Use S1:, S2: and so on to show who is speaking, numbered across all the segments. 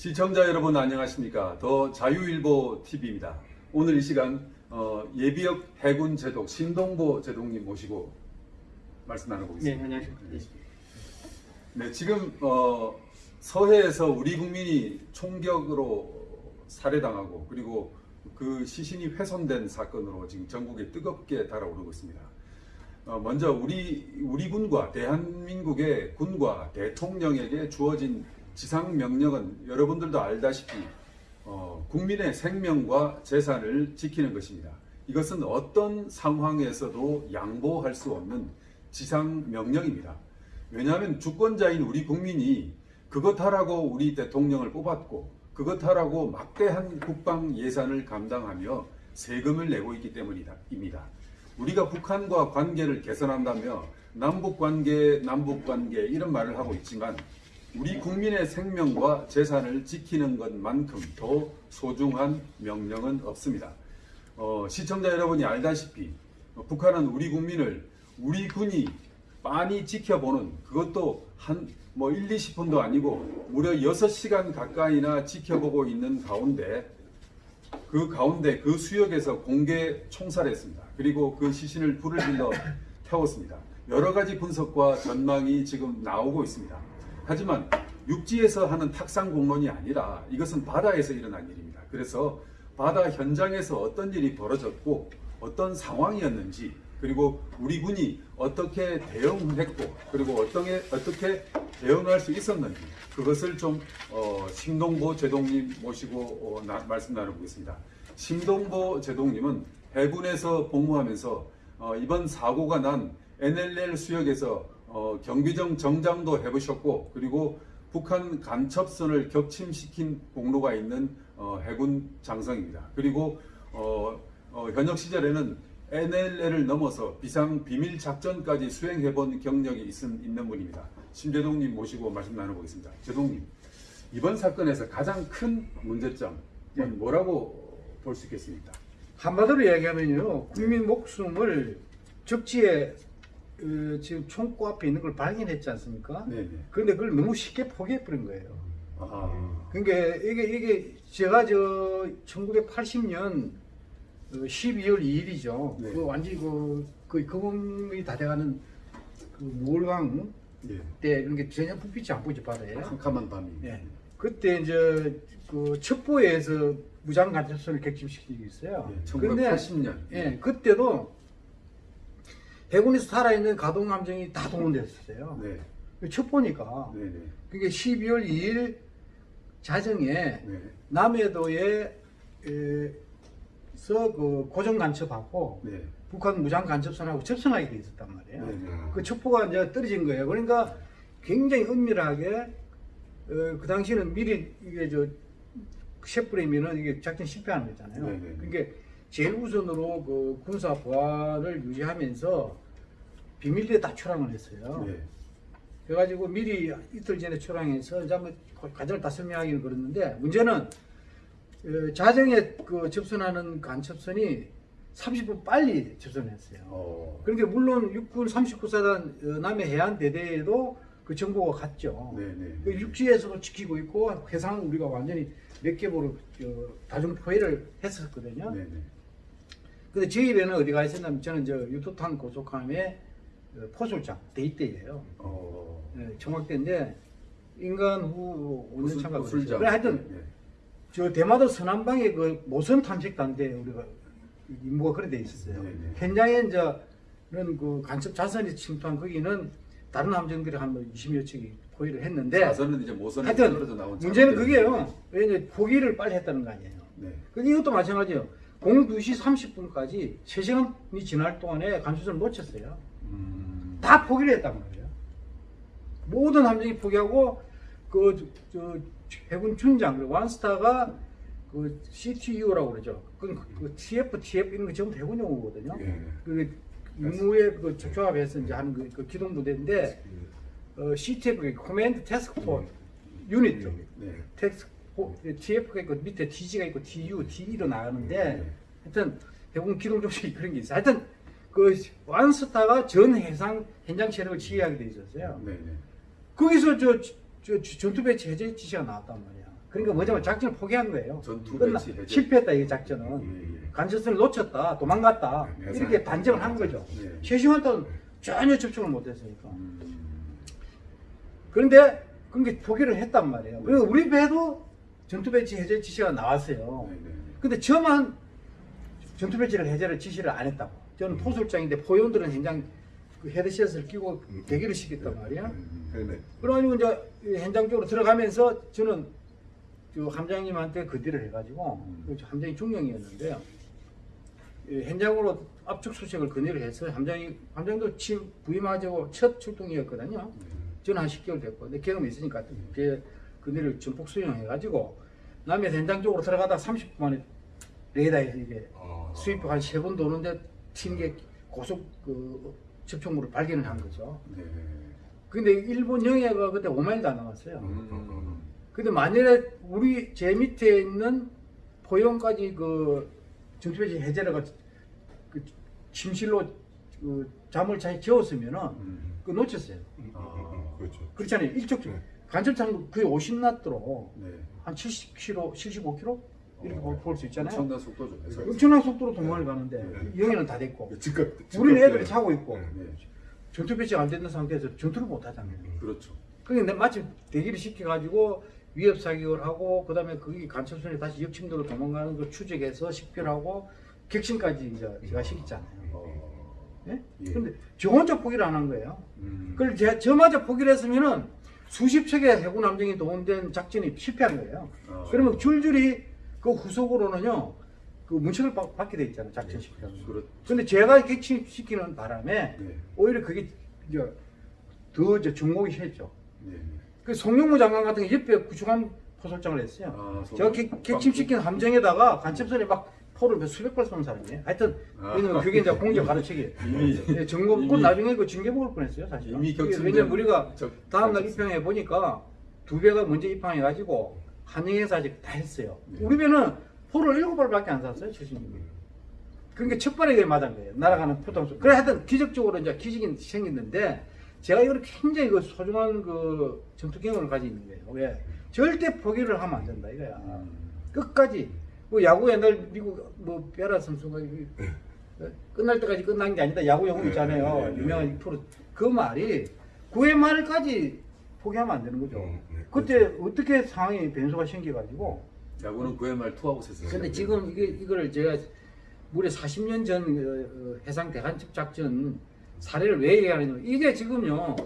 S1: 시청자 여러분 안녕하십니까 더 자유일보 TV입니다. 오늘 이 시간 어, 예비역 해군 제독 신동보 제독님 모시고 말씀
S2: 네,
S1: 나눠보겠습니다.
S2: 안녕하십니까. 네.
S1: 네, 지금 어, 서해에서 우리 국민이 총격으로 살해당하고 그리고 그 시신이 훼손된 사건으로 지금 전국에 뜨겁게 달아오르고 있습니다. 어, 먼저 우리 우리 군과 대한민국의 군과 대통령에게 주어진 지상 명령은 여러분들도 알다시피 어, 국민의 생명과 재산을 지키는 것입니다. 이것은 어떤 상황에서도 양보할 수 없는 지상 명령입니다. 왜냐하면 주권자인 우리 국민이 그것 하라고 우리 대통령을 뽑았고 그것 하라고 막대한 국방 예산을 감당하며 세금을 내고 있기 때문이다. 입니다. 우리가 북한과 관계를 개선한다며 남북 관계, 남북 관계 이런 말을 하고 있지만 우리 국민의 생명과 재산을 지키는 것만큼 더 소중한 명령은 없습니다. 어, 시청자 여러분이 알다시피 어, 북한은 우리 국민을 우리 군이 빤히 지켜보는 그것도 한 뭐 1, 20분도 아니고 무려 6시간 가까이나 지켜보고 있는 가운데 그 가운데 그 수역에서 공개 총살했습니다. 그리고 그 시신을 불을 질러 태웠습니다. 여러 가지 분석과 전망이 지금 나오고 있습니다. 하지만 육지에서 하는 탁상 공론이 아니라 이것은 바다에서 일어난 일입니다. 그래서 바다 현장에서 어떤 일이 벌어졌고 어떤 상황이었는지 그리고 우리 군이 어떻게 대응했고 그리고 어떻게 어떻게 대응할 수 있었는지 그것을 좀 어, 심동보 제동님 모시고 어, 나- 말씀 나눠보겠습니다. 심동보 제동님은 해군에서 복무하면서 어, 이번 사고가 난 NLL 수역에서 어, 경비정 정장도 해보셨고 그리고 북한 간첩선을 격침시킨 공로가 있는 어, 해군 장성입니다. 그리고 어, 어, 현역 시절에는 NLL을 넘어서 비상 비밀 작전까지 수행해본 경력이 있, 있는 분입니다. 심재동님 모시고 말씀 나눠보겠습니다. 제동님, 이번 사건에서 가장 큰 문제점은 뭐라고 볼 수 있겠습니까?
S2: 한마디로 이야기하면요, 국민 목숨을 적지에 어, 지금 총구 앞에 있는 걸 발견했지 않습니까?
S1: 네네.
S2: 그런데 그걸 너무 쉽게 포기해버린 거예요.
S1: 아,
S2: 그러니까 이게 이게 제가 저 1980년 12월 2일이죠.
S1: 네.
S2: 그 완전히 그, 그 거금이 다 돼가는 그 몰강
S1: 예.
S2: 때 이런 게 전혀 불빛이 안 보이죠 바다에.
S1: 캄캄한 밤이.
S2: 예. 그때 이제 그 첩보에서 무장 간첩선을 격침시키고 있어요.
S1: 예,
S2: 근데
S1: 1980년.
S2: 예, 그때도 해군에서 살아있는 가동함정이 다 동원됐었어요.
S1: 네.
S2: 첩보니까.
S1: 네 네.
S2: 그게 12월 2일 자정에
S1: 네.
S2: 남해도에 에서 그 고정 간첩하고
S1: 네.
S2: 북한 무장 간첩선하고 접선하게 돼 있었단 말이에요. 그 첩보가 이제 떨어진 거예요. 그러니까 굉장히 은밀하게 어, 그 당시에는 미리 이게 저 셰프레면은 이게 작전 실패하는 거잖아요. 그러니까 제일 우선으로 그 군사 보안을 유지하면서 비밀리에 다 초랑을 했어요.
S1: 네.
S2: 그래가지고 미리 이틀 전에 초랑해서 이제 한번 과정을 다 설명하기는 그랬는데 문제는 어, 자정에 그 접선하는 간첩선이 30분 빨리 접선했어요.
S1: 어.
S2: 그런데 물론 육군 39사단 어, 남해 해안 대대에도 그 정보가 갔죠.
S1: 네네.
S2: 그 육지에서도 지키고 있고 해상은 우리가 완전히 몇 개보로 저 다중 포위를 했었거든요.
S1: 네네.
S2: 근데 저희 배는 어디가 있었냐면 저는 저 유토탄 고속함의 어, 포술장 대입대예요.
S1: 어.
S2: 예, 청학대인데 인간 후 5년
S1: 무슨
S2: 참가
S1: 술장.
S2: 그래 하여튼
S1: 네.
S2: 저 대마도 서남방에 그 모선 탐색 단대 우리가 임무가 그래 돼 있었어요.
S1: 네 네.
S2: 현장에 이제는 그 간첩 자선이 침투한 거기는 다른 함정들이 한 20여 척이 포위를 했는데
S1: 자선은 이제 모선에
S2: 하여튼 문제는 그게요. 왜냐 포기를 빨리 했다는 거 아니에요.
S1: 네.
S2: 근데 이것도 마찬가지예요. 02시 30분까지 3시간이 지날 동안에 간수선을 놓쳤어요.
S1: 음.
S2: 다 포기를 했단 말이에요. 모든 함정이 포기하고 그 저 해군 준장 그 one star가 그 CTU라고 그러죠. 그, 그 TF, TF 이런 거 전부 해군 용어거든요.
S1: 예.
S2: 그 임무에 그 조합해서 이제 하는 그, 그 기동 부대인데 어, CTF 그 command task force unit
S1: 네.
S2: 텍스 TF가 있고 밑에 TG가 있고 TU, TE로 나가는데
S1: 네.
S2: 하여튼 해군 기동 조직이 그런 게 있어요. 하여튼 그 one star가 전 해상 현장 세력을 지휘하게 돼 있었어요.
S1: 네네.
S2: 거기서 저, 저, 저 전투 배치 해제 지시가 나왔단 말이야. 그러니까 뭐냐면 작전을 포기한 거예요.
S1: 전투 배치 해제.
S2: 실패했다 이 작전은.
S1: 예, 예.
S2: 간첩선을 놓쳤다, 도망갔다
S3: 네,
S2: 이렇게
S3: 네.
S2: 단정을 한 거죠.
S1: 예.
S2: 최시원 때는 전혀 접촉을 못했으니까.
S1: 음.
S2: 그런데 그게 포기를 했단 말이에요. 그리고 우리 배도 전투 배치 해제 지시가 나왔어요.
S1: 네, 네.
S2: 근데 저만 전투 배치를 해제를 지시를 안 했다고. 저는 포술장인데 포용들은 현장 그 헤드셋을 끼고 대기를 시켰단 말이야.
S1: 음.
S3: 네네.
S2: 그래가지고 이제 이 현장 쪽으로 들어가면서 저는 그 함장님한테 거디를 해가지고
S1: 음.
S2: 그 함장이 중령이었는데요. 이 현장으로 압축 수색을 건의를 해서 함장이 함장도 침 부임하자고 첫 출동이었거든요. 저는 한 10개월 됐고, 근데 경험이 있으니까 그 그네를 전폭 수용해가지고 남해 현장 쪽으로 들어가다 30분 만에 레이더에서 이게
S3: 아.
S2: 수입 한세 번 도는데 튀는 게 고속 그 접촉물을 발견을 한 거죠.
S1: 네.
S2: 근데 일본 영해가 그때 5마일도 안 남았어요.
S1: 음.
S2: 근데 만일에 우리 제 밑에 있는 포용까지 그 전투배치 해제를 그 침실로 그 잠을 잘 재웠으면은
S1: 음.
S2: 그 놓쳤어요.
S1: 아.
S3: 그렇죠.
S2: 그렇잖아요. 일적
S3: 네.
S2: 간접창 거의 50나트로
S1: 네.
S2: 한 70km, 75km 이렇게
S3: 어.
S2: 볼수 있잖아요.
S1: 엄청난 속도죠. 해서.
S2: 엄청난 속도로 도망을 가는데
S3: 네.
S2: 영해는 다 됐고
S3: 즉각.
S2: 우리는
S3: 즉각
S2: 애들이 자고 있고
S3: 네.
S1: 네.
S2: 전투 배치가 안 되는 상태에서 전투를 못 하잖아요.
S1: 그렇죠.
S2: 그러니까 마침 대기를 시켜가지고 위협 사격을 하고 그 다음에 거기 간첩선에 다시 역침도로 도망가는 걸 추적해서 식별하고 격신까지 이제 제가 시켰잖아요.
S1: 어.
S2: 예?
S1: 예.
S2: 근데 저 혼자 포기를 안 한 거예요.
S1: 음.
S2: 그걸 제, 저마저 포기를 했으면은 수십 척의 해군 함정이 동원된 작전이 실패한 거예요.
S1: 아.
S2: 그러면 줄줄이 그 후속으로는요, 그 문책을 받- 받게 돼 있잖아요, 작전 시키면.
S1: 그렇.
S2: 근데 제가 객침시키는 바람에
S1: 네.
S2: 오히려 그게 이제 더 이제 중목이 했죠.
S1: 네.
S2: 그 송영무 장관 같은 게 옆에 구축함 포설장을 했어요.
S1: 아, 송-
S2: 제가 객- 객침시킨 함정에다가 간첩선에 막 포를 몇 수백 발 쏘는 사람이에요. 하여튼
S1: 아.
S2: 왜냐면 그게 이제 공적 가르치기. 예, 점검 그
S1: 이미-
S2: 나중에 그 징계 먹을 뻔했어요, 사실.
S1: 이미 격침된
S2: 왜냐면 우리가
S1: 적-
S2: 다음 날
S1: 적-
S2: 입항해 보니까 두 배가 먼저 입항해 가지고 한영에서 아직 다 했어요.
S1: 네.
S2: 우리 배는 포를 일곱 발밖에 안 쐈어요, 최신님이. 그러니까 첫 발에 그게 맞은 거예요. 날아가는 포탄 수. 그래 하여튼 기적적으로 이제 기적이 생겼는데 제가 이걸 굉장히 그 소중한 그 전투 경험을 가지고 있는 거예요. 왜? 절대 포기를 하면 안 된다 이거야.
S1: 음.
S2: 끝까지. 그 야구 옛날 미국 뭐 베라 선수가 이- 끝날 때까지 끝난 게 아니다. 야구 영웅 있잖아요.
S3: 네, 네, 네.
S2: 유명한 프로. 그 말이 9회 말까지 포기하면 안 되는 거죠.
S3: 음, 네,
S2: 그때 어떻게 상황이 변수가 생겨가지고.
S1: 야구는 9회 말 투아웃 했어요.
S2: 근데 지금 이게 이거를 제가 무려 40년 전 어, 어, 해상 대간첩 작전 사례를 왜 얘기하느냐면 이게 지금요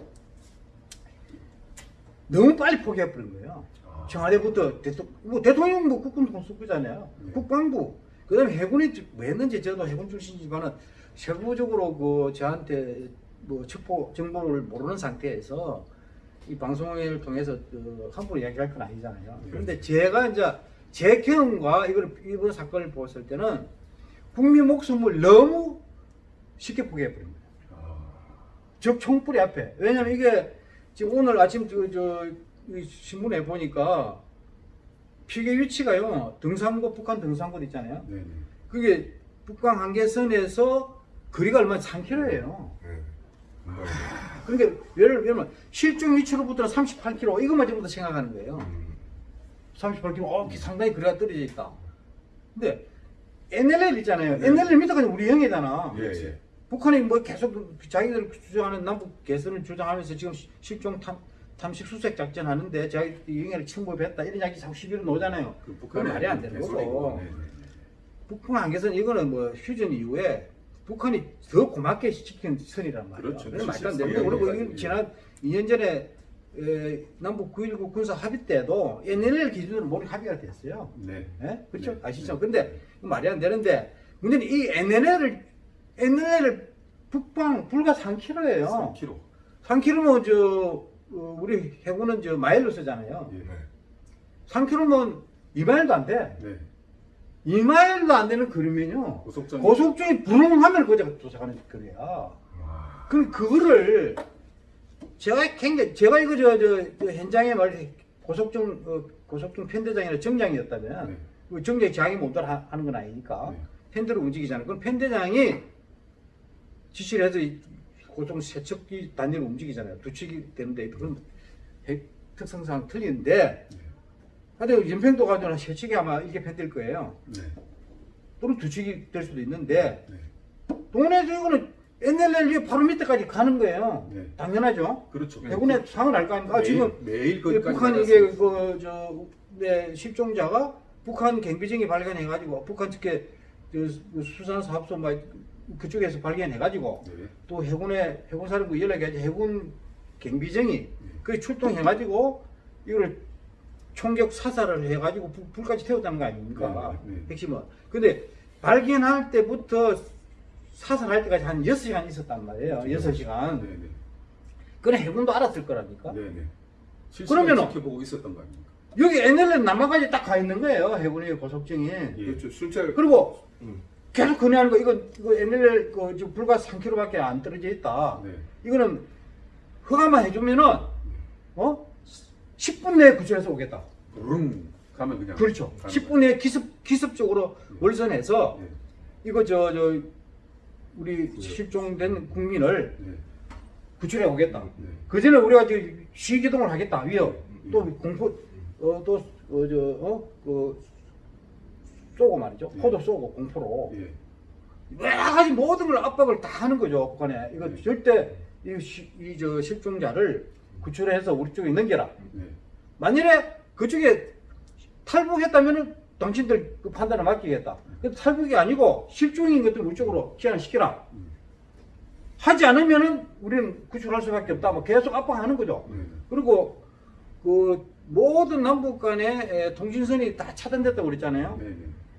S2: 너무 빨리 포기해버린 거예요.
S1: 아.
S2: 청와대부터 대통, 뭐 대통령 뭐 국군 공수부잖아요.
S1: 네.
S2: 국방부. 그 다음에 해군이 왜 했는지 저도 해군 출신이지만은 세부적으로 그 저한테 뭐 첩보 정보를 모르는 상태에서 이 방송을 통해서 그 함부로 이야기할 건 아니잖아요.
S1: 네.
S2: 그런데 제가 이제 제 경험과 이걸 이번 사건을 보았을 때는 국민 목숨을 너무 쉽게 포기해버린 거예요.
S1: 아.
S2: 적 총불이 앞에. 왜냐면 이게 지금 오늘 아침 저, 저, 이 신문에 보니까 피계 위치가요. 등산구, 북한 등산구 있잖아요.
S1: 네네.
S2: 그게 북방 한계선에서 거리가 얼마 3km예요.
S3: 네. 금방.
S2: 그러니까 예를 들면 실종 위치로부터 38km 이것만 전부 다 생각하는 거예요.
S3: 음.
S2: 38km 어, 상당히 거리가 떨어져 있다. 근데 NLL 있잖아요.
S1: 네.
S2: NLL 밑에까지 우리 형이잖아.
S1: 예, 예.
S2: 북한이 뭐 계속 자기들 주장하는 남북 개선을 주장하면서 지금 시- 실종 탐, 탐식 수색 작전 하는데 자기 영해를 침범했다 이런 이야기 자꾸 시비로 나오잖아요.
S1: 그
S2: 그건 말이 안 되는. 거고.
S1: 네네.
S2: 북한 한계선 이거는 뭐 휴전 이후에 북한이 더 고맙게 지킨 선이란 말이에요.
S1: 그렇죠.
S2: 말도 안 거고 그리고 지난 2년 전에 에, 남북 9.19 군사 합의 때도 NLL 기준으로 모두 합의가 됐어요.
S1: 네.
S2: 예? 그렇죠?
S1: 네.
S2: 아시죠? 근데 이거 말이 안 되는데 문제는 이 NLL을 NLL 북방 불과 3km예요.
S1: 3kg.
S2: 3km면 저 어, 우리 해군은 저 마일로 쓰잖아요.
S1: 예.
S3: 네.
S2: 3km면 2마일도 안 돼.
S1: 네.
S2: 2마일도 안 되는 거리면요.
S1: 고속전.
S2: 고속중에 부릉하면 거기가 도착하는 거리야.
S1: 와.
S2: 그럼 그거를 제가 굉장히 제가 이거 저, 저, 저 현장에 말 고속중 어, 고속중 편대장이나 정장이었다면
S1: 네.
S2: 그 정장 장이 못 따라 하는 건 아니니까
S1: 네.
S2: 팬들을 움직이잖아요. 그럼 편대장이 지시를 해서 이 고속 세척기 단위를 움직이잖아요. 두 척이 되는데 그건 해- 특성상 틀리는데
S1: 네.
S2: 하여튼 연평도 가면 세 척이 아마 이렇게 팬될 거예요.
S1: 네.
S2: 또는 두 척이 될 수도 있는데
S1: 네.
S2: 동원에서 이거는 NLL 바로 밑에까지 가는 거예요.
S1: 네.
S2: 당연하죠.
S1: 그렇죠.
S2: 해군에 상을 알 거 아닙니까? 아,
S1: 매일,
S2: 지금
S1: 매일
S2: 이
S1: 거기까지
S2: 북한 이게. 그저 네, 실종자가 북한 경비정이 발견해가지고 북한 측에 그 수산 사업소 막 그쪽에서 발견해가지고
S1: 네.
S2: 또 해군에 해군사령부 연락해가지고 해군 경비정이 그 출동해가지고 이걸 총격 사살을 해가지고 불, 불까지 태웠다는 거 아닙니까?
S1: 네, 네, 네.
S2: 핵심은. 근데 발견할 때부터 사살할 때까지 한 6시간 있었단 말이에요.
S1: 그렇죠.
S2: 6시간.
S1: 네, 네.
S2: 그건 해군도 알았을 거라니까.
S1: 네, 네. 실시간
S2: 그러면은-
S1: 지켜보고 있었던 거 아닙니까?
S2: 여기 NLL 남한까지 딱 가 있는 거예요. 해군의 고속증이.
S1: 예.
S3: 그렇죠. 순찰.
S2: 그리고
S3: 음.
S2: 계속 건의하는 거, 이거, 이거 NLL 그 지금 불과 3km밖에 안 떨어져 있다.
S1: 네.
S2: 이거는 허가만 해주면은, 어? 10분 내에 구출해서 오겠다.
S1: 릉 가면 그냥
S2: 그렇죠.
S1: 가는
S2: 10분 내에 기습, 기습적으로
S1: 네.
S2: 월선해서
S1: 거예요.
S2: 이거 저, 저, 우리 실종된 국민을
S1: 네. 네.
S2: 구출해 오겠다.
S1: 네.
S2: 그 전에 우리가 지금 시기동을 하겠다. 위협.
S1: 음.
S2: 또 공포, 어, 또, 어, 저, 어, 그, 쏘고 말이죠.
S1: 네.
S2: 포도 쏘고 공포로.
S1: 예.
S2: 여러 가지 모든 걸 압박을 다 하는 거죠. 북한에. 이거
S1: 네.
S2: 절대 이, 시- 이, 저, 실종자를 구출해서 우리 쪽에 넘겨라.
S1: 네.
S2: 만일에 그쪽에 탈북했다면은 당신들 그 판단을 맡기겠다. 근데 탈북이 아니고 실종인 것들 우리 쪽으로 기한을 시키라.
S1: 음.
S2: 하지 않으면은 우리는 구출할 수밖에 없다. 뭐 계속 압박하는 거죠.
S1: 네.
S2: 그리고 그 모든 남북 간의 에, 통신선이 다 차단됐다고 그랬잖아요.
S1: 네.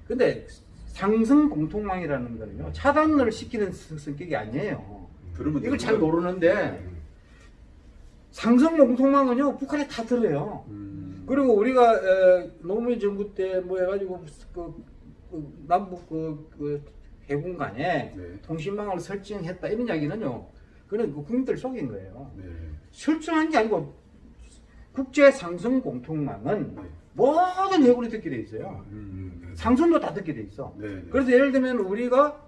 S1: 네.
S2: 근데 상승 공통망이라는 거는요. 차단을 시키는 성- 성격이 아니에요. 이걸 잘. 모르는데 상승 공통망은요. 북한에 다 들어요.
S1: 음.
S2: 그리고 우리가 에, 노무현 정부 때 뭐 해가지고 그, 그 남북 그, 그 해군 간에
S1: 네.
S2: 통신망을 설정했다 이런 이야기는요. 그는 그 국민들 속인 거예요.
S1: 네.
S2: 설정한 게 아니고 국제 상승 공통망은
S1: 네.
S2: 모든 해군이 듣게 돼 있어요.
S1: 음. 네.
S2: 상선도 다 듣게 돼 있어.
S1: 네. 네.
S2: 그래서 예를 들면 우리가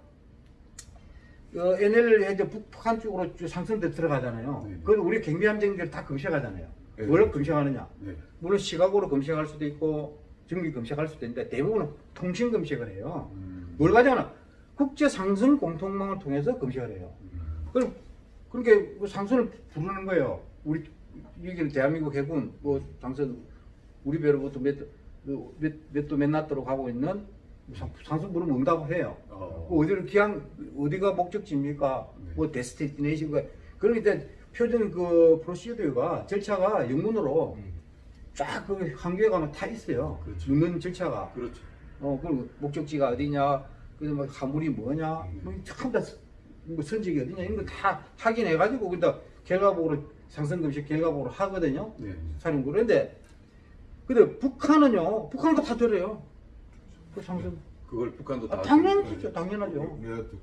S2: 어, NLL 이제 북한 쪽으로 쭉 상선대 들어가잖아요.
S1: 네.
S2: 그건 우리 경비함정들 다 검색하잖아요.
S1: 네.
S2: 뭘 검색하느냐?
S1: 네.
S2: 물론 시각으로 검색할 수도 있고 정기 검색할 수도 있는데 대부분은 통신 검색을 해요.
S1: 음.
S2: 뭘 가져가나? 국제 상선 공통망을 통해서 검색을 해요.
S1: 음.
S2: 그럼 그렇게 그 상선을 부르는 거예요. 우리 여기는 대한민국 해군 뭐 상선 우리 배로부터 몇 몇 몇 도 맨나트로 가고 있는 상- 상선 부르면 응답을 해요.
S1: 어.
S2: 그 어디를 기항 어디가 목적지입니까?
S1: 네.
S2: 뭐 데스티네이션가 그러기 때 표준 그 프로시저가 절차가 영문으로 쫙그 한국에 가면 다 있어요.
S1: 그렇죠.
S2: 묻는 절차가.
S1: 그렇죠.
S2: 어, 그리고 목적지가 어디냐, 그다음 뭐 화물이 뭐냐,
S1: 네.
S2: 뭐 참다 뭐 선적이 어디냐 이런 거 다 확인해가지고 그다 결과보고로 검색 결과보고로 하거든요.
S1: 네.
S2: 사령부 그런데 근데 북한은요, 북한도 다 들어요. 그 상선.
S1: 그걸 북한도 다
S2: 아, 당연하죠, 당연하죠.
S3: 내가 듣고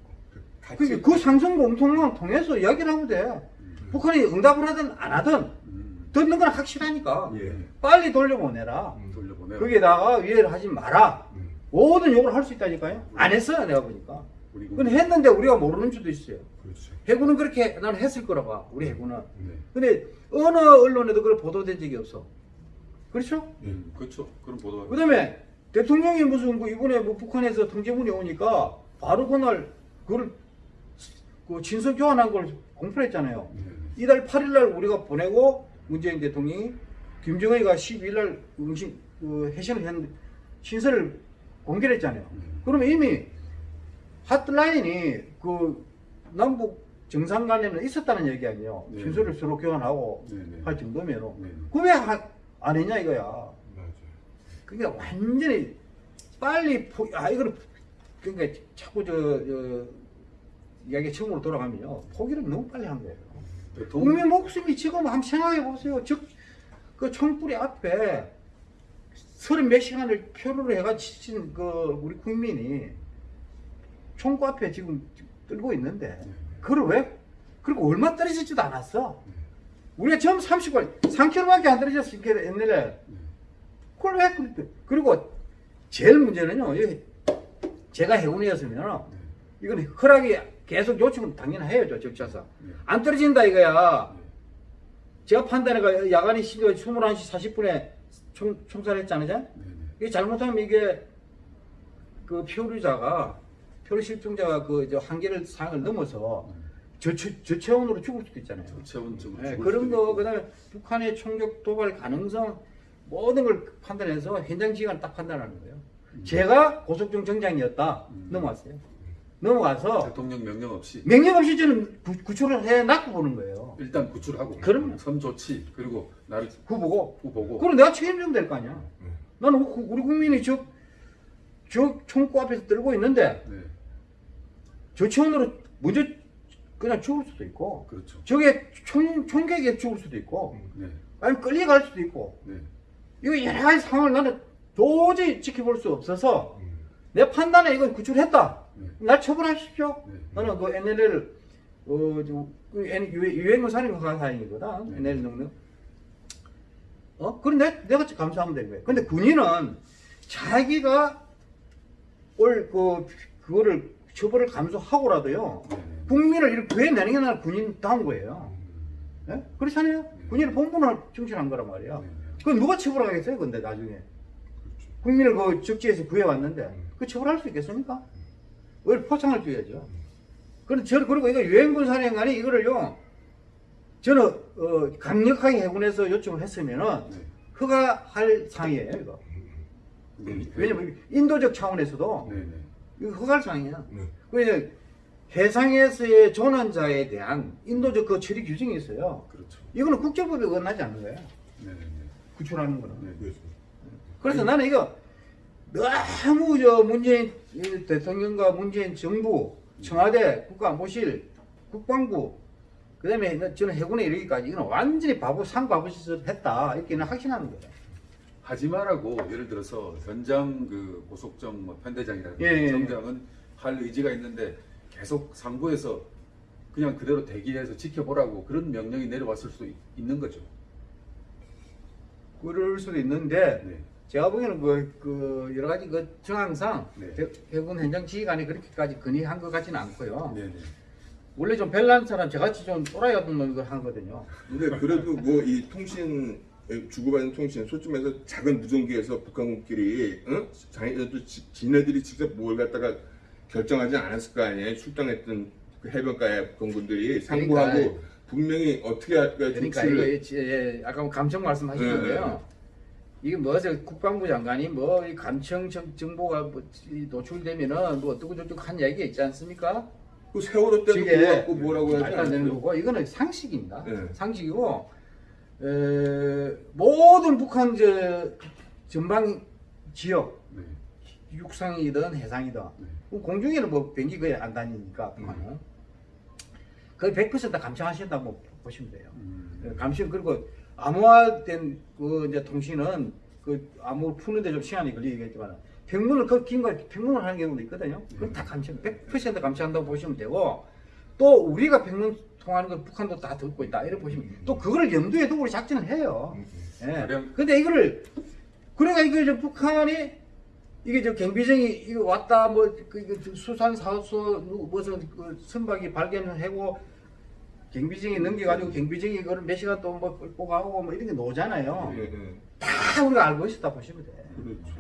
S2: 그게 그 상선 공통망 통해서 이야기를 하면 돼.
S1: 음.
S2: 북한이 응답을 하든 안 하든
S1: 음.
S2: 듣는 건 확실하니까
S3: 예.
S2: 빨리 돌려보내라.
S1: 돌려보내.
S2: 거기에다가 위해를 하지 마라.
S3: 음.
S2: 모든 욕을 할 수 있다니까요. 안 했어요, 내가 보니까. 근데 했는데 우리가 모르는 수도 있어요.
S3: 그렇죠.
S2: 해군은 그렇게 나는 했을 거라 봐, 우리 해군은.
S1: 네.
S2: 근데 어느 언론에도 그걸 보도된 적이 없어. 그렇죠?
S1: 음. 그렇죠. 그런 보도가.
S2: 그 다음에 대통령이 무슨 그 이번에 뭐 북한에서 통제문이 오니까 바로 그날 그걸 그 친서 교환한 걸 공표를 했잖아요.
S1: 네.
S2: 이달 8일 날 우리가 보내고 문재인 대통령이 김정은이가 12일 날 응신 그 해신을 했는데 신설을 공개를 했잖아요.
S1: 음.
S2: 그러면 이미 핫라인이 그 남북 정상 간에는 있었다는 얘기 아니에요.
S1: 네.
S2: 신설을 서로 교환하고
S1: 네. 네.
S2: 할 정도면
S1: 네.
S2: 그왜 안 했냐 이거야.
S3: 맞아요.
S2: 그게 완전히 빨리 포, 아 이거를 그러니까 자꾸 저, 저 이야기 처음으로 돌아가면요 포기를 너무 빨리 한 거예요. 국민 목숨이 지금 한번 생각해 보세요. 즉 그 총뿌리 앞에 서른 몇 시간을 표류를 해가 지친 그 우리 국민이 총구 앞에 지금 떨고 있는데
S1: 네.
S2: 그걸 왜 그리고 얼마 떨어지지도 않았어. 우리가 처음 30분 3km밖에 안 떨어졌으니까 옛날에 그걸 왜 그렇게 그리고 제일 문제는요 제가 해군이었으면 이건 허락이 계속 요청은 당연히 해야죠 적자상
S1: 네.
S2: 안 떨어진다 이거야
S1: 네.
S2: 제가 판단해가 야간이 21시 40분에 총, 총살했잖아요.
S1: 네네.
S2: 이게 잘못하면 이게 그 표류자가 표류 실종자가 그 이제 한계를 상을 넘어서 저체, 저체온으로 죽을 수도 있잖아요.
S1: 저체온증
S2: 네, 그런 거 그 다음에 북한의 총격 도발 가능성 모든 걸 판단해서 현장 지휘관 딱 판단하는 거예요. 제가 고속정 정장이었다
S1: 음.
S2: 넘어왔어요. 넘어가서
S1: 대통령 명령 없이
S2: 명령 없이 저는 구, 구출을 해 놨고 보는 거예요.
S1: 일단 구출하고
S2: 그럼요.
S1: 선 조치 그리고 나를
S2: 후보고
S1: 후보고
S2: 그럼 내가 책임져야 될거 아니야. 나는 우- 우리 국민이 저, 저 총구 앞에서 들고 있는데
S1: 네
S2: 저체온으로 먼저 그냥 죽을 수도 있고
S1: 그렇죠
S2: 저게 총, 총격에 죽을 수도 있고
S1: 네
S2: 아니면 끌려갈 수도 있고
S1: 네.
S2: 이거 여러 가지 상황을 나는 도저히 지켜볼 수 없어서 내 판단에 이건 구출했다.
S1: 네.
S2: 날 처벌하십시오.
S1: 네.
S2: 나는 그 NLL 어, 저, 그 허가 사항이거든.
S1: 네.
S2: NL 능력. 어? 그럼 내, 내가 감사하면 되는 거야. 근데 군인은 자기가 올, 그, 그거를 처벌을 감수하고라도요.
S1: 네. 네.
S2: 국민을 이렇게 구해내는 게 나는 군인 다운 거예요. 예? 그렇잖아요.
S1: 네.
S2: 군인의 본분을 충실한 거란 말이야.
S1: 네.
S2: 그건 누가 처벌하겠어요, 근데 나중에. 국민을 그 적지에서 구해왔는데, 그 처벌할 수 있겠습니까? 왜 포창을 줘야죠? 저, 그리고 이거 유엔군 사령관이 이거를요, 저는, 어, 강력하게 해군에서 요청을 했으면은,
S1: 네.
S2: 허가할 사항이에요, 이거.
S1: 네.
S2: 왜냐면, 인도적 차원에서도,
S1: 네. 네.
S2: 이거 허가할.
S3: 네.
S2: 그래서, 해상에서의 조난자에 대한 인도적 그 처리 규정이 있어요.
S1: 그렇죠
S2: 이거는 국제법에 어긋나지 않는 거예요.
S1: 네. 네.
S2: 구출하는 거는.
S1: 네. 네.
S2: 그래서 나는 이거 너무 저 문재인 이 대통령과 문재인 정부, 청와대, 국가안보실, 국방부, 그 다음에 저는 해군에 이르기까지 이건 완전히 바보, 상바보 짓을 했다. 이렇게는 확신하는 거예요.
S1: 하지 말라고 예를 들어서 현장 그 고속정 뭐 편대장이라든지
S2: 예, 예.
S1: 정장은 할 의지가 있는데 계속 상부에서 그냥 그대로 대기해서 지켜보라고 그런 명령이 내려왔을 수도 있, 는 거죠.
S2: 그럴 수도 있는데,
S1: 네.
S2: 제가 보기에는 그, 그 여러 가지 그 정황상
S1: 네.
S2: 해- 해군 현장 지휘관이 그렇게까지 건의한 것 같지는 않고요.
S1: 네. 네.
S2: 원래 좀 별난 사람, 저같이 좀 또라이 같은 놈 이거 하거든요.
S3: 근데 그래도 뭐 이 통신 주고받는 통신 소쯤에서 작은 무전기에서 북한군끼리 응? 자기네들 지- 지네들이 직접 뭘 갖다가 결정하지 않았을 거 아니에요 출동했던 그 해변가에 북한군들이 상부하고
S2: 그러니까.
S3: 분명히 어떻게 할까
S2: 그러니까
S3: 조치를
S2: 이거 예, 아까 감청 말씀하셨는데요.
S3: 네,
S2: 이게 뭐죠? 국방부 장관이 뭐이 감청 정- 정보가 뭐이 노출되면은 뭐 어떻고 저쩌고 한 얘기가 있지 않습니까?
S3: 그 세월호 때도 갖고 뭐라고 하지
S2: 되는
S3: 않았어요?
S2: 거고 이거는 상식입니다.
S3: 네.
S2: 상식이고 에, 모든 북한 저 전방 지역
S1: 네.
S2: 육상이든 해상이든
S1: 네.
S2: 그 공중에는 뭐 비행기 거의 안 다니니까 북한은 거의 100% 감청하신다고 보시면 돼요.
S1: 음.
S2: 감시 그리고 암호화된 그 이제 통신은 그 암호 푸는데 좀 시간이 걸리겠지만 평문을 그 긴거 평문을 하는 경우도 있거든요. 그럼 다 감시 100% 감시한다고 보시면 되고 또 우리가 평문 통하는 걸 북한도 다 듣고 있다 이렇게 보시면 또 그걸 염두에 두고 우리 작전을 해요. 예.
S1: 가령-
S2: 근데 이거를 그러니까 이거 저 북한이 이게 저 경비정이 이거 왔다 뭐 그 수산 사수 무슨 그 선박이 발견을 하고 경비정이 넘겨가지고 경비정이 그걸 몇 시간 또뭐 끌고 가고 뭐 이런 게 노잖아요.
S3: 예, 예.
S2: 다 우리가 알고 있었다 보시면 돼.
S3: 그렇죠.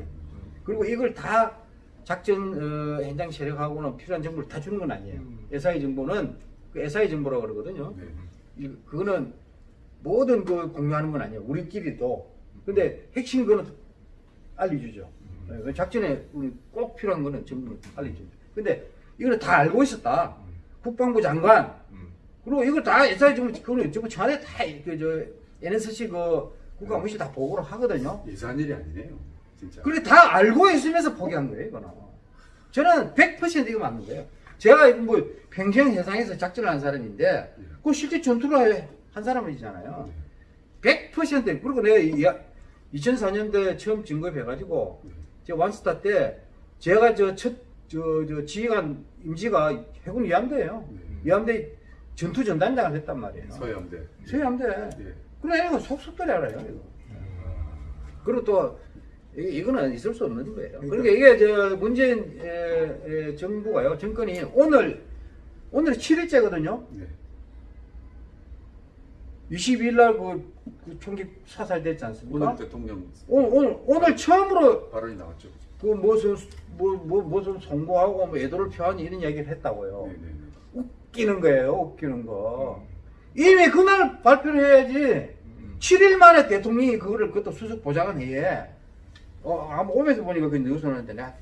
S2: 그리고 이걸 다 작전 어, 현장 세력하고는 필요한 정보를 다 주는 건 아니에요.
S3: 음.
S2: SI 정보는 그 SI 정보라고 그러거든요.
S1: 네.
S2: 이- 그거는 모든 그 공유하는 건 아니에요. 우리끼리도. 근데 핵심 그거는 알려주죠. 네, 그 작전에 우리 꼭 필요한 거는 전부 알려주죠. 근데 이거는 다 알고 있었다. 국방부 장관
S3: 음.
S2: 그리고 이걸 다 SI 정보 그거는 전부 전에 다그저 NSC 그 국가무시 다 보고를 하거든요.
S1: 예산 일이 아니네요. 진짜.
S2: 그래 다 알고 있으면서 포기한 거예요, 이거는. 저는 100% 이거 맞는 거예요. 제가 뭐 평생 해상에서 작전을 한 사람인데 그 실제 전투를 한 사람이잖아요. 100% 그리고 내가 2004년도에 처음 진급해가지고 제 완스타 때 제가 저첫 저 저 지휘관 임지가 해군 위함대예요.
S1: 네.
S2: 위함대 전투 전단장을 했단 말이에요.
S1: 서해함대.
S2: 서해함대.
S1: 예.
S2: 그래 이거 속속들이 알아요 이거. 그리고 또 이- 이거는 있을 수 없는 거예요. 그러니까 이게 저 문재인 에, 에, 정부가요 정권이 오늘 오늘 7일째거든요.
S1: 네.
S2: 22일 날그 그 총기 사살됐지 않습니까?
S1: 오늘 대통령
S2: 오늘 오늘 오늘 처음으로
S1: 발언이 나왔죠.
S2: 그 무슨 뭐, 뭐 무슨 송구하고 뭐 애도를 표하니 이런 이야기를 했다고요.
S1: 네네네.
S2: 웃기는 거예요, 웃기는 거. 이미 그날 발표를 해야지.
S3: 음.
S2: 7일 만에 대통령이 그거를 그것도 수석 보장을 해. 어, 아마 오면서 보니까 그 뉴스 나는데 내가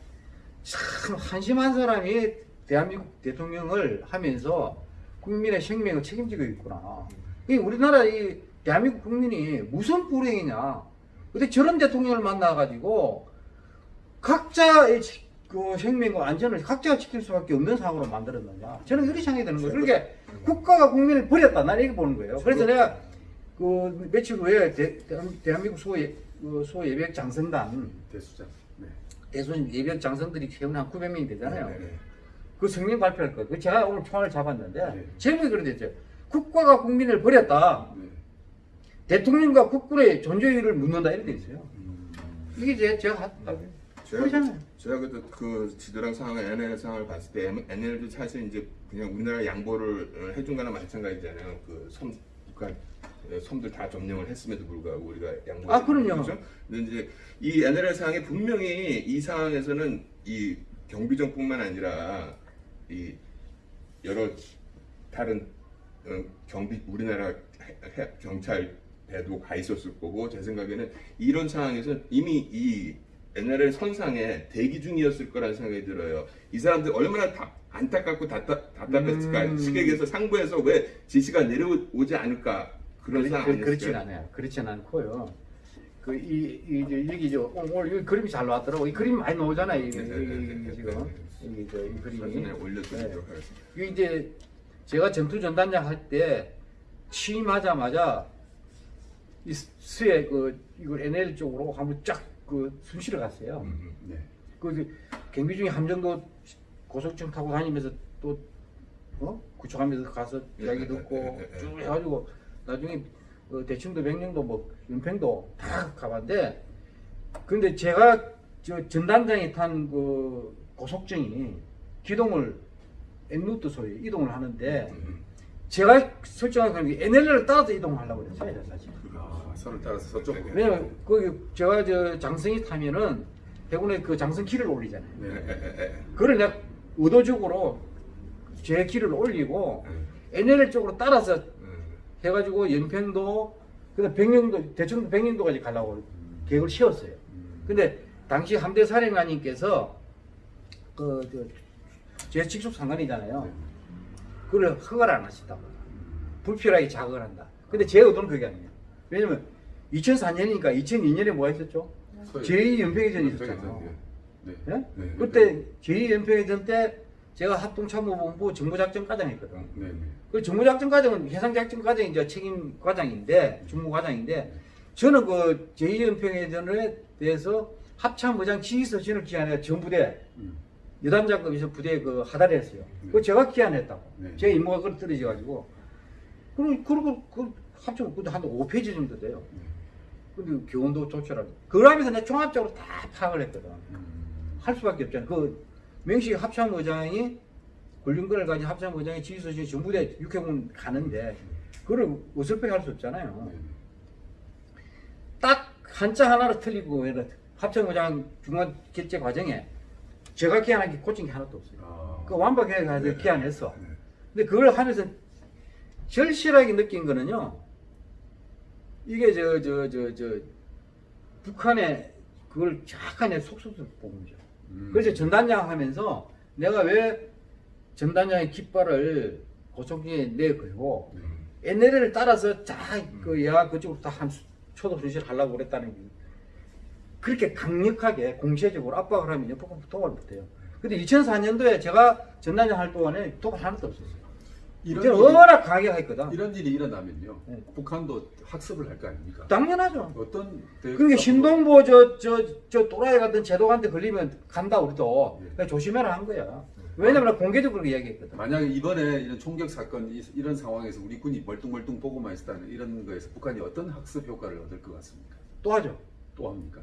S2: 참 한심한 사람이 대한민국 대통령을 하면서 국민의 생명을 책임지고 있구나. 이 우리나라 이 대한민국 국민이 무슨 불행이냐. 근데 저런 대통령을 만나가지고 각자의 지- 그 생명과 안전을 각자가 지킬 수밖에 없는 상황으로 만들었느냐. 저는 이렇게 생각이 드는 거예요. 그러니까 국가가 국민을 버렸다. 나는 이렇게 보는 거예요. 그래서 내가 그 며칠 후에 대, 한민국 소예, 그 소예비역 장성단
S1: 대수장. 네.
S2: 대선 예비역 장성들이 최근 한 900명이 되잖아요.
S3: 네, 네.
S2: 그 성명 발표할 거예요. 그 제가 오늘 총알을 잡았는데
S1: 네.
S2: 제목이 그런 데 있죠. 국가가 국민을 버렸다.
S1: 네.
S2: 대통령과 국군의 존재의를 묻는다 데 있어요.
S1: 음,
S2: 이게 제, 제가 한
S3: 제가
S2: 그렇잖아요.
S3: 제가 그때 그 지도랑 상황 NL 상황을 봤을 때 NL도 사실 이제 그냥 우리나라 양보를 어, 해준 거나 마찬가지잖아요. 그섬 어, 섬들 다 점령을 했음에도 불구하고 우리가 양보.
S2: 아, 그럼요.
S3: 근데 이제 이 NL 상황에 분명히 이 상황에서는 이 경비정뿐만 아니라 이 여러 다른 어, 경비 우리나라 경찰 배도 가 있었을 거고 제 생각에는 이런 상황에서 이미 이 NRL 선상에 대기 중이었을 거라는 생각이 들어요. 이 사람들 얼마나 답, 안타깝고 답답, 답답했을까.
S2: 음.
S3: 시객에서 상부에서 왜 지시가 내려오지 않을까 그런 상황
S2: 그? 그렇진 않아요. 그렇진 않고요. 그 이이 여기 저 오늘 이 그림이 잘 나왔더라고. 이 그림 많이 나오잖아요. 이,
S3: 네, 네,
S2: 이-
S3: 네,
S2: 이-
S3: 네, 네,
S2: 지금
S3: 네,
S2: 이, 저, 이 그림이.
S3: 올려드리도록
S2: 네.
S3: 하겠습니다.
S2: 이게 이제 제가 전투 전단장 할 때 취임하자마자 이 수에 그 이걸 NL 쪽으로 한번 쫙그 순실을 갔어요.
S3: 음,
S1: 네.
S2: 그 경비 중에 함정도 고속정 타고 다니면서 또 어? 구축하면서 가서
S3: 예,
S2: 이야기
S3: 예,
S2: 듣고
S3: 예, 예, 예.
S2: 쭉 해가지고 나중에 어, 대충도 백령도 뭐 연평도 다 가봤는데 근데 제가 저 전단장이 탄 그 고속정이 기동을 엔루트 소리 이동을 하는데
S3: 음.
S2: 제가 설정한 건 NL을 따라서 이동하려고 그랬어요 사실.
S1: 아, 선을 따라서 서쪽으로.
S2: 왜냐면 거기 제가 저 장성이 타면은 해군에 그 장성 키를 올리잖아요.
S3: 에,
S1: 네.
S2: 그걸 내가 의도적으로 제 키를 올리고
S3: 음,
S2: NL 쪽으로 따라서
S3: 음.
S2: 해가지고 연평도 그다음 백령도 대충 백령도까지 가려고 계획을 세웠어요.
S1: 음,
S2: 근데 당시 함대 사령관님께서 그 제 직속 상관이잖아요.
S1: 네.
S2: 그걸 허가를 안 하신다고. 불필요하게 자극을 한다. 근데 제 의도는 그게 아니에요. 왜냐면 2004년이니까 2002년에 뭐가 있었죠?
S1: 서해-
S2: 제2연평해전이
S1: 연평해전,
S2: 있었잖아요.
S1: 네.
S2: 예?
S1: 네.
S2: 그때 제2연평해전 때 제가 합동참모본부 정보작전과장 했거든.
S1: 네. 네.
S2: 그 정보작전과장은 해상작전과장이 이제 책임 과장인데 중무과장인데 저는 그 제2연평해전에 대해서 합참의장 지휘서신을 기한해 전부대
S1: 음,
S2: 여단장급에서 부대 그 하달을 했어요.
S1: 네.
S2: 그거 제가 기한했다고.
S1: 네.
S2: 제 임무가 그걸 떨어져 가지고. 그리고 그리고 그 합쳐 그한 5페이지 정도 돼요.
S1: 네.
S2: 근데 교원도 조철하고. 그러면서 내가 종합적으로 다 파악을 했거든.
S1: 음,
S2: 할 수밖에 없잖아. 그 명식 합참의장이 권력권을 가진 합참의장이 지휘소신 전부대 육해군 가는데 그걸 어설프게 할 수 없잖아요.
S1: 네.
S2: 딱 한자 하나를 틀리고 합참의장 중간 결제 과정에 제가 기한한 게 고친 게 하나도 없어요.
S1: 아,
S2: 그 완벽하게 가지고 기한했어.
S1: 네.
S2: 근데 그걸 하면서 절실하게 느낀 거는요. 이게 저 저 저 저 북한의 그걸 정확하게 속속속 보는 거죠.
S1: 음,
S2: 그래서 전단장 하면서 내가 왜 전단장의 깃발을 고속에 내걸고
S1: 네.
S2: NL을 따라서 다그 얘가 그쪽으로 다한 초도 순실 하려고 그랬다는 게 그렇게 강력하게 공세적으로 압박을 하면 옆으로 도발 못해요. 근데 2004년도에 제가 전단장 할 동안에 도발 하나도 없었어요.
S1: 이런 일이,
S2: 워낙 강하게 했거든.
S1: 이런 일이 일어나면요.
S2: 네.
S1: 북한도 학습을 할 거 아닙니까?
S2: 당연하죠.
S1: 어떤 대-
S2: 그러니까 신동보 저 저 저 또라이 같은 제독한테 걸리면 간다 우리도
S1: 예.
S2: 그러니까 조심해라 한 거야. 왜냐면 공개적으로 이야기했거든.
S1: 만약에 이번에 이런 총격 사건 이- 이런 상황에서 우리 군이 멀뚱멀뚱 보고만 있었다는 이런 거에서 북한이 어떤 학습 효과를 얻을 것 같습니까?
S2: 또 하죠.
S1: 또 합니까?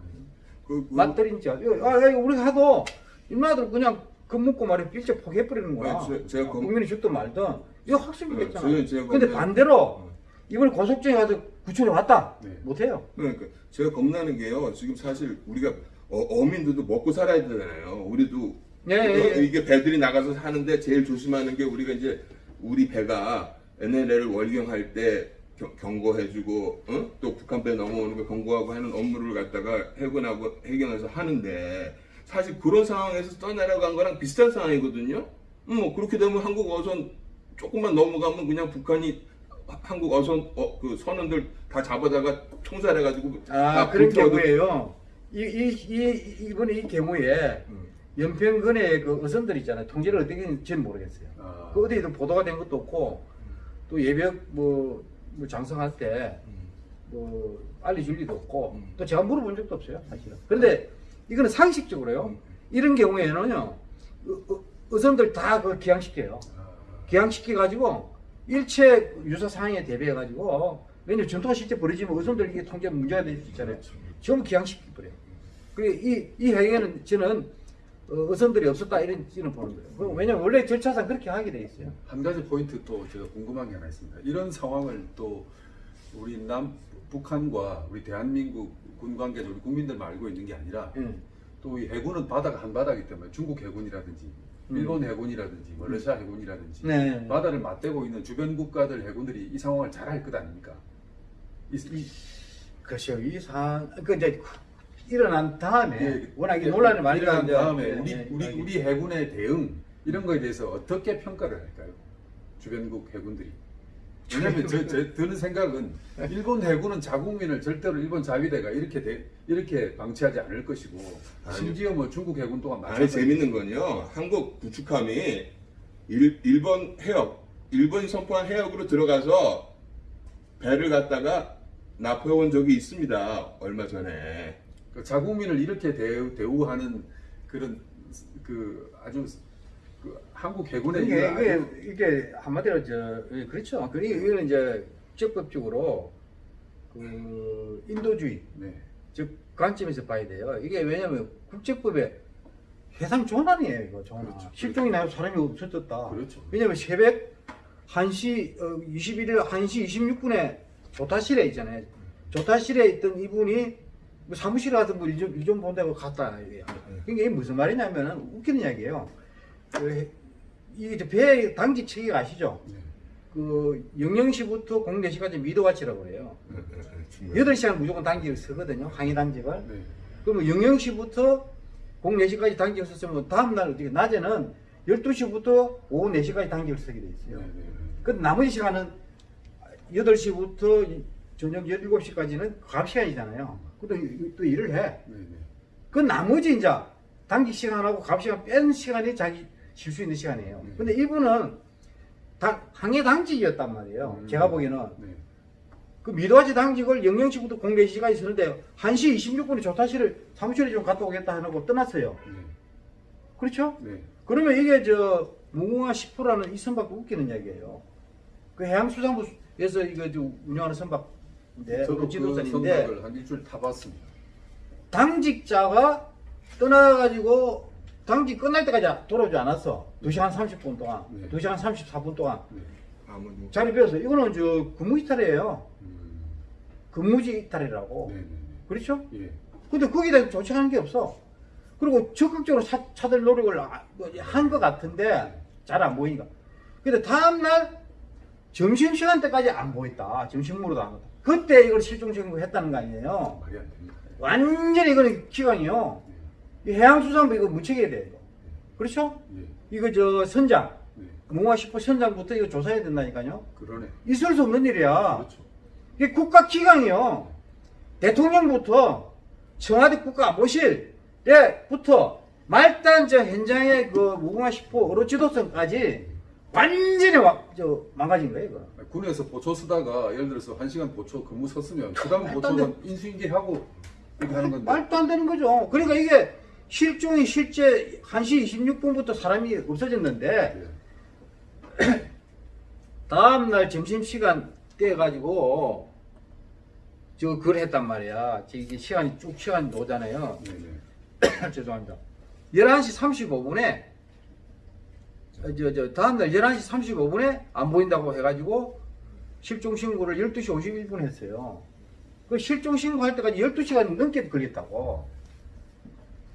S3: 그, 그,
S2: 맞들인 자. 아, 야, 우리가 하도 인마들 그냥 겁먹고 말이야 일제 포기해버리는 거야.
S3: 아니, 제- 제가 검-
S2: 국민이 죽든 말든 이거 학습이겠잖아.
S3: 네, 제가
S2: 근데
S3: 검-
S2: 반대로
S3: 어.
S2: 이번 고속정에 가서 구출해 왔다.
S1: 네.
S2: 못해요.
S3: 그러니까 제가 겁나는 게요. 지금 사실 우리가 어, 민들도 먹고 살아야 되잖아요. 우리도
S2: 예, 예,
S3: 어,
S2: 예.
S3: 이게 배들이 나가서 사는데 제일 조심하는 게 우리가 이제 우리 배가 NLL을 월경할 때 경- 경고해주고 어? 또 북한 배 넘어오는 거 경고하고 하는 업무를 갖다가 해군하고 해경에서 하는데 사실 그런 상황에서 떠내려간 거랑 비슷한 상황이거든요. 음, 뭐 그렇게 되면 한국 어선 조금만 넘어가면 그냥 북한이 한국 어선 어, 그 선원들 다 잡아다가 총살해가지고 아다
S2: 그런 경우에요. 이, 이, 이, 이번에 이 경우에
S3: 음.
S2: 연평근의 그 어선들 있잖아요. 통제를 어떻게 했는지는 모르겠어요.
S1: 아,
S2: 그 어디에도 보도가 된 것도 없고 또 예벽 뭐, 뭐 장성할 때 뭐 알려줄 리도 없고
S3: 음.
S2: 또 제가 물어본 적도 없어요 사실은. 그런데 이거는 상식적으로요.
S3: 음.
S2: 이런 경우에는요 어선들 다 그걸 기양시켜요.
S1: 아,
S2: 기양시켜 가지고 일체 유사 상황에 대비해 가지고 왜냐면 전투가 실제 벌어지면 어선들 이게 통제 문제가 될 수 있잖아요.
S3: 그렇죠.
S2: 전부 기양시켜 버려요. 그이 이 행위는 저는 어, 어선들이 없었다 이런 지는 보는 거예요 그럼 왜냐면 원래 절차상 그렇게 하게 돼 있어요
S1: 한 가지 포인트 또 제가 궁금한 게 하나 있습니다. 이런 상황을 또 우리 남 북한과 우리 대한민국 군 관계자 우리 국민들만 알고 있는 게 아니라
S2: 예.
S1: 또이 해군은 바다가 한 바다이기 때문에 중국 해군이라든지
S2: 음.
S1: 일본 해군이라든지 뭐 러시아 해군이라든지
S2: 네.
S1: 바다를 맞대고 있는 주변 국가들 해군들이 이 상황을 잘알것 아닙니까? 이, 이,
S2: 그렇죠. 이 상황, 그 이제 일어난 다음에
S1: 예,
S2: 워낙 이
S1: 예,
S2: 논란이 많이
S1: 일어난 다음에
S2: 예,
S1: 우리
S2: 예,
S1: 우리
S2: 예.
S1: 우리 해군의 대응 이런 거에 대해서 어떻게 평가를 할까요? 주변국 해군들이. 왜냐하면 저, 저 드는 생각은 일본 해군은 자국민을 절대로 일본 자위대가 이렇게 대, 이렇게 방치하지 않을 것이고
S3: 아니요.
S1: 심지어 뭐 중국 해군 또한
S3: 아니
S1: 마찬가지.
S3: 재밌는 건요. 한국 구축함이 일, 일본 해역, 일본이 선포한 해역으로 들어가서 배를 갖다가 납포해온 적이 있습니다. 얼마 전에.
S1: 그 자국민을 이렇게 대우, 대우 하는 그런 그 아주 그 한국 해군의
S2: 이게,
S1: 이런
S2: 이게,
S1: 아주
S2: 이게 한마디로 저 예, 그렇죠. 그 이거는 이제 적극적으로 그 인도주의
S1: 네.
S2: 즉 관점에서 봐야 돼요. 이게 왜냐하면 국제법에 해상 조난이에요, 이거 조난.
S1: 그렇죠.
S2: 실종이 나서 사람이 없어졌다.
S1: 그렇죠.
S2: 왜냐하면 새벽 1시 어, 21일 1시 26분에 조타실에 있잖아요. 조타실에 있던 이분이 뭐 사무실에 가서 뭐 일좀 일좀 본다고 갔다. 이게. 그러니까 이게 무슨 말이냐면은 웃기는 이야기예요. 그, 이배 당직 체계 아시죠?
S1: 네.
S2: 그 00시부터 04시까지 미도와치라고 그래요.
S3: 음.
S2: 8시간 무조건 당직을 쓰거든요. 항해 당직을.
S1: 네.
S2: 그러면 00시부터 04시까지 당직을 썼으면 다음날 어떻게 낮에는 12시부터 오후 4시까지 당직을 쓰게 돼
S1: 네.
S2: 있어요.
S1: 네.
S2: 그 나머지 시간은 8시부터 저녁 17시까지는 과학 시간이잖아요. 그것도 이- 또 일을 해.
S1: 네. 네.
S2: 그 나머지 이제 당직 시간하고 과학 시간 뺀 시간이 자기 쉴 수 있는 시간이에요.
S1: 네.
S2: 근데 이분은 당, 항해 당직이었단 말이에요.
S1: 음.
S2: 제가 보기에는.
S1: 네.
S2: 그 미도아지 당직을 00시부터 04시까지 쓰는데 1시 26분에 조타실을 사무실에 좀 갔다 오겠다 하고 떠났어요.
S1: 네.
S2: 그렇죠?
S1: 네.
S2: 그러면 이게 저 무궁화 10호라는 이 선박도 웃기는 이야기예요. 그 해양수산부에서 이거 저 운영하는 선박 인데
S1: 저도 그
S2: 지도선인데
S1: 선박을 한 일주일 타봤습니다.
S2: 당직자가 떠나가지고 당직 끝날 때까지 돌아오지 않았어. 2시간 30분 동안,
S1: 네.
S2: 2시간 34분 동안
S1: 네.
S3: 아무도
S2: 자리 비어서 이거는 저 근무 이탈이에요.
S1: 음.
S2: 근무지 이탈이라고.
S1: 네. 네.
S2: 그렇죠?
S1: 네. 예.
S2: 근데 거기에 대해서 조치하는 게 없어. 그리고 적극적으로 차, 차들 노력을 한 것 같은데 잘 안 보이니까. 근데 다음날 점심시간 때까지 안 보였다. 점심 먹으러도 안 갔다. 그때 이걸 실종 신고했다는 거 아니에요.
S1: 말이 안 됩니다.
S2: 완전히 이거는 기강이요.
S1: 네.
S2: 이 해양수산부 이거 무책해야 돼. 이거. 그렇죠?
S1: 예.
S2: 이거 저 선장,
S1: 네.
S2: 무화 10호 선장부터 이거 조사해야 된다니까요.
S1: 그러네.
S2: 있을 수 없는 일이야.
S1: 그렇죠.
S2: 이게 국가 기강이요. 대통령부터 청와대 국가안보실에부터 말단 저 현장의 그 무궁화 10호 어로 지도선까지 완전히 와, 저 망가진 거예요. 이거.
S1: 군에서 보초 쓰다가 예를 들어서 한 시간 보초 근무 섰으면 그 다음
S2: 말도
S1: 보초는 인수인계하고 이렇게 하는 건데.
S2: 말도 안 되는 거죠. 그러니까 이게 실종이 실제 1시 26분부터 사람이 없어졌는데
S1: 예.
S2: 다음날 점심시간 때 가지고 저 그걸 했단 말이야. 이게 시간이 쭉 시간이 오잖아요.
S1: 네. 네.
S2: 죄송합니다. 11시 35분에 저, 저 다음날 11시 35분에 안 보인다고 해가지고 실종 신고를 12시 51분 했어요. 그 실종 신고할 때까지 12시간 넘게 걸렸다고.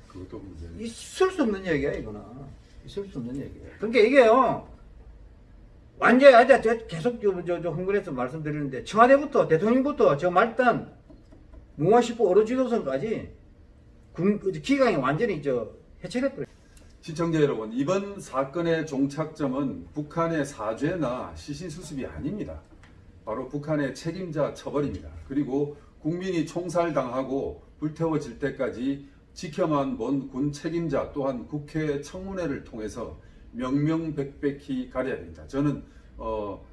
S1: 그것도 문제.
S2: 있을 수 없는 얘기야 이거는. 있을 수 없는 얘기야. 그러니까 이게요. 완전히 아자 계속 저, 저, 저 흥분해서 말씀드리는데 청와대부터 대통령부터 저 말단 무마시포 어로지도선까지 군그 기강이 완전히 저 해체됐더라고요.
S1: 시청자 여러분, 이번 사건의 종착점은 북한의 사죄나 시신 수습이 아닙니다. 바로 북한의 책임자 처벌입니다. 그리고 국민이 총살당하고 불태워질 때까지 지켜만 본 군 책임자 또한 국회 청문회를 통해서 명명백백히 가려야 됩니다. 저는 어,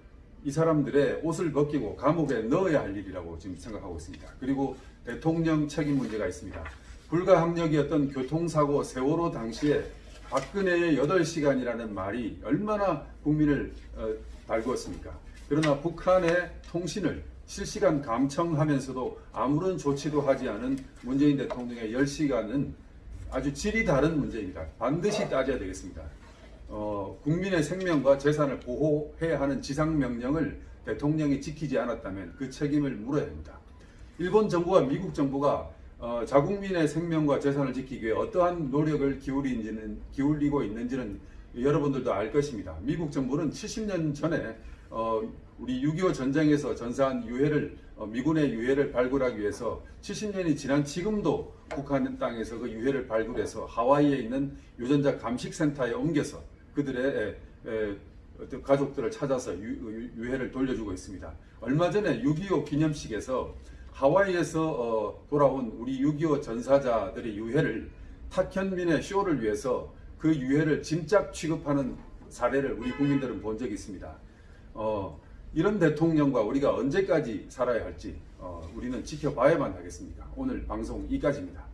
S1: 이 사람들의 옷을 벗기고 감옥에 넣어야 할 일이라고 지금 생각하고 있습니다. 그리고 대통령 책임 문제가 있습니다. 불가항력이었던 교통사고 세월호 당시에 박근혜의 8시간이라는 말이 얼마나 국민을 어, 달구었습니까? 그러나 북한의 통신을 실시간 감청하면서도 아무런 조치도 하지 않은 문재인 대통령의 10시간은 아주 질이 다른 문제입니다. 반드시 따져야 되겠습니다. 어, 국민의 생명과 재산을 보호해야 하는 지상명령을 대통령이 지키지 않았다면 그 책임을 물어야 합니다. 일본 정부와 미국 정부가 어, 자국민의 생명과 재산을 지키기 위해 어떠한 노력을 기울이는지는, 기울이고 있는지는 여러분들도 알 것입니다. 미국 정부는 70년 전에 어, 우리 6.25 전쟁에서 전사한 유해를 어, 미군의 유해를 발굴하기 위해서 70년이 지난 지금도 북한 땅에서 그 유해를 발굴해서 하와이에 있는 유전자 감식센터에 옮겨서 그들의 에, 에, 가족들을 찾아서 유, 해를 돌려주고 있습니다. 얼마 전에 6.25 기념식에서 하와이에서 어, 돌아온 우리 6.25 전사자들의 유해를 탁현민의 쇼를 위해서 그 유해를 짐작 취급하는 사례를 우리 국민들은 본 적이 있습니다. 어, 이런 대통령과 우리가 언제까지 살아야 할지 어, 우리는 지켜봐야만 하겠습니다. 오늘 방송 이까지입니다.